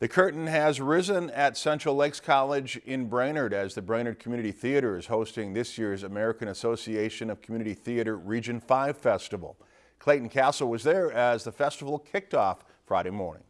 The curtain has risen at Central Lakes College in Brainerd as the Brainerd Community Theater is hosting this year's American Association of Community Theater Region 5 Festival. Clayton Castle was there as the festival kicked off Friday morning.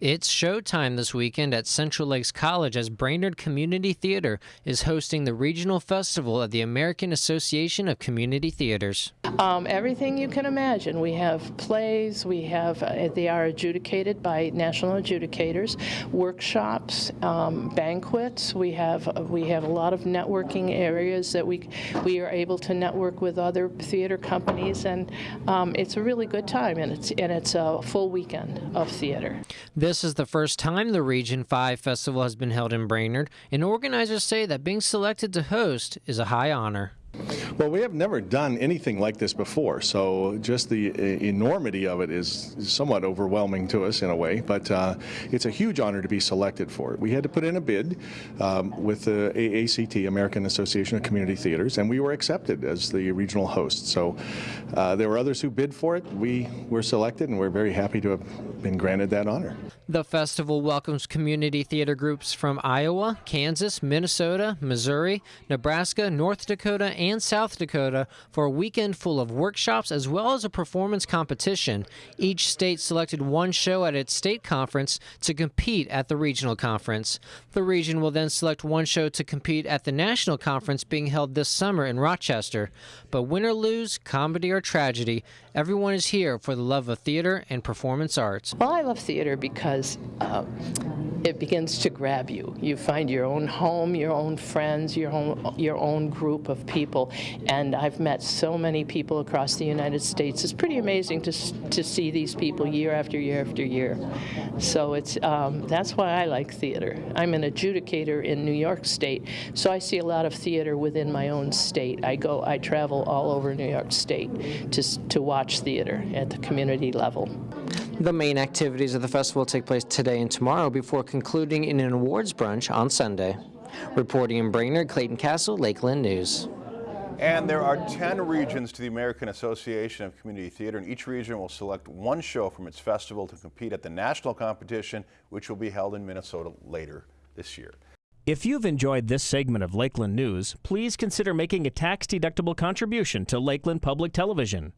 It's showtime this weekend at Central Lakes College as Brainerd Community Theater is hosting the regional festival of the American Association of Community Theaters. Um, everything you can imagine. We have plays, we have, uh, they are adjudicated by national adjudicators, workshops, um, banquets. We have, uh, we have a lot of networking areas that we, we are able to network with other theater companies, and um, it's a really good time, and it's, and it's a full weekend of theater. This is the first time the Region 5 Festival has been held in Brainerd, and organizers say that being selected to host is a high honor. Well, we have never done anything like this before, so just the uh, enormity of it is somewhat overwhelming to us in a way, but uh, it's a huge honor to be selected for it. We had to put in a bid um, with the AACT, American Association of Community Theaters, and we were accepted as the regional host. So uh, there were others who bid for it. We were selected, and we're very happy to have been granted that honor. The festival welcomes community theater groups from Iowa, Kansas, Minnesota, Missouri, Nebraska, North Dakota, and South Dakota for a weekend full of workshops as well as a performance competition. Each state selected one show at its state conference to compete at the regional conference. The region will then select one show to compete at the national conference being held this summer in Rochester. But win or lose, comedy or tragedy, everyone is here for the love of theater and performance arts. Well, I love theater because uh, it begins to grab you. You find your own home, your own friends, your own, your own group of people. And I've met so many people across the United States. It's pretty amazing to, to see these people year after year after year. So it's, um, that's why I like theater. I'm an adjudicator in New York State, so I see a lot of theater within my own state. I go, I travel all over New York State to, to watch theater at the community level. The main activities of the festival take place today and tomorrow before concluding in an awards brunch on Sunday. Reporting in Brainerd, Clayton Castle, Lakeland News. And there are 10 regions to the American Association of Community Theater, and each region will select one show from its festival to compete at the national competition, which will be held in Minnesota later this year. If you've enjoyed this segment of Lakeland News, please consider making a tax-deductible contribution to Lakeland Public Television.